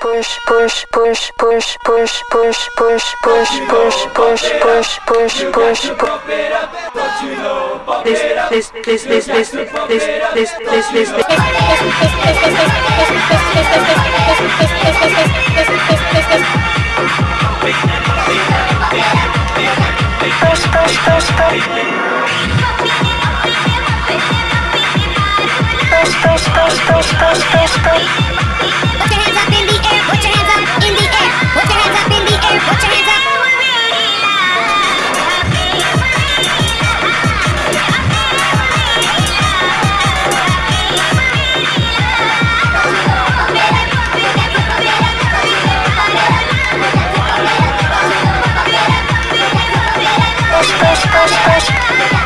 push push push push push push push push push push push push push push. this this this this this this this this this push push push push push push push push push push push push, push.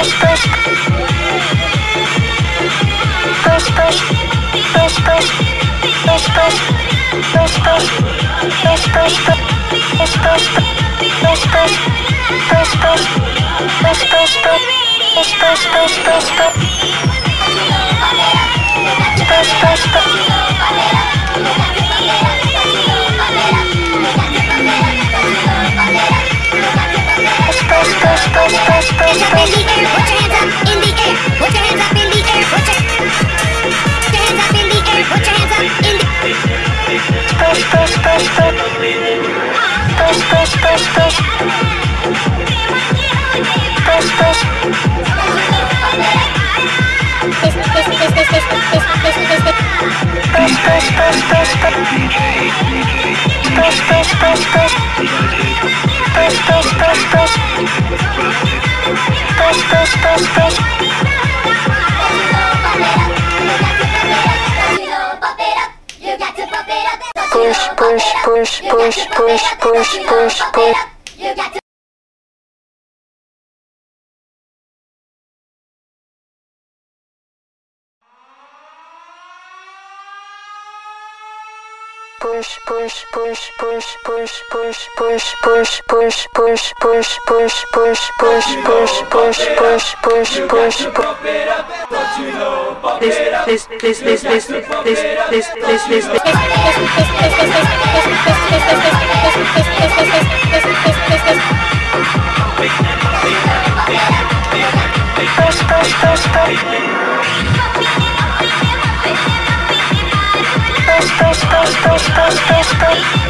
push, push. Push, push. Push, push. Push, push. Push, push. Push, push. Push, push. Push, push. Push, push. Push, push. Push, push. Push, push. Push, push. Push, push, push, push, push, push, push, push. push, push, push, Push, push, push, push, push, push, push, push, push, push, push, push, push, push, push, push, push, push, push, push. This, this, this, this, this, this, this, this, this, this. space, space, space.